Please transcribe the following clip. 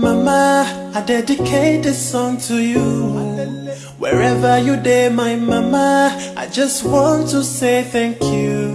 mama, I dedicate this song to you. Wherever you day, my mama, I just want to say thank you.